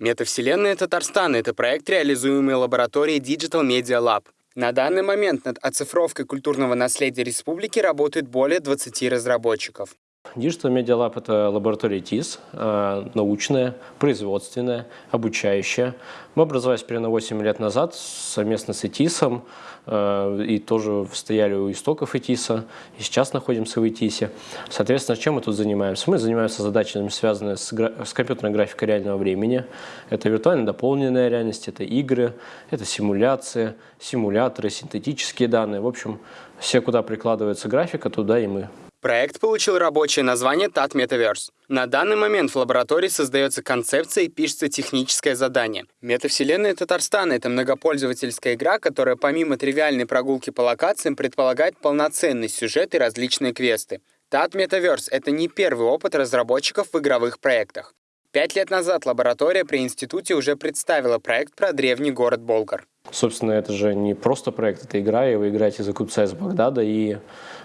Метавселенная Татарстана – это проект, реализуемый лабораторией Digital Media Lab. На данный момент над оцифровкой культурного наследия республики работает более 20 разработчиков. Digital Media Lab – это лаборатория ТИС, э, научная, производственная, обучающая. Мы образовались примерно 8 лет назад совместно с ИТИСом, э, и тоже стояли у истоков ИТИСа, и сейчас находимся в ИТИСе. Соответственно, чем мы тут занимаемся? Мы занимаемся задачами, связанными с, с компьютерной графикой реального времени. Это виртуально дополненная реальность, это игры, это симуляции, симуляторы, синтетические данные. В общем, все, куда прикладывается графика, туда и мы. Проект получил рабочее название TAT Metaverse. На данный момент в лаборатории создается концепция и пишется техническое задание. Метавселенная Татарстана — это многопользовательская игра, которая помимо тривиальной прогулки по локациям предполагает полноценный сюжет и различные квесты. TAT Metaverse — это не первый опыт разработчиков в игровых проектах. Пять лет назад лаборатория при институте уже представила проект про древний город Болгар. Собственно, это же не просто проект, это игра, и вы играете за купца из Багдада, и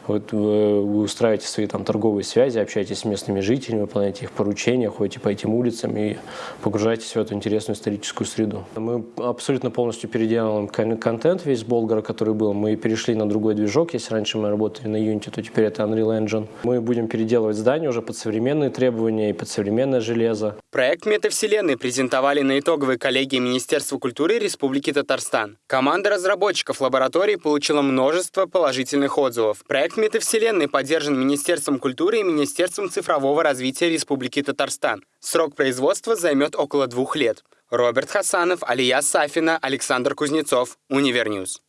вот вы, устраиваете свои там торговые связи, общаетесь с местными жителями, выполняете их поручения, ходите по этим улицам и погружаетесь в эту интересную историческую среду. Мы абсолютно полностью переделываем контент весь Болгара, который был. Мы перешли на другой движок. Если раньше мы работали на Unity, то теперь это Unreal Engine. Мы будем переделывать здание уже под современные требования и под современное железо. Проект метавселенной презентовали на итоговой коллегии Министерства культуры Республики Татарстан. Команда разработчиков лаборатории получила множество положительных отзывов. Проект метавселенной поддержан Министерством культуры и Министерством цифрового развития Республики Татарстан. Срок производства займет около двух лет. Роберт Хасанов, Алия Сафина, Александр Кузнецов, Univer News.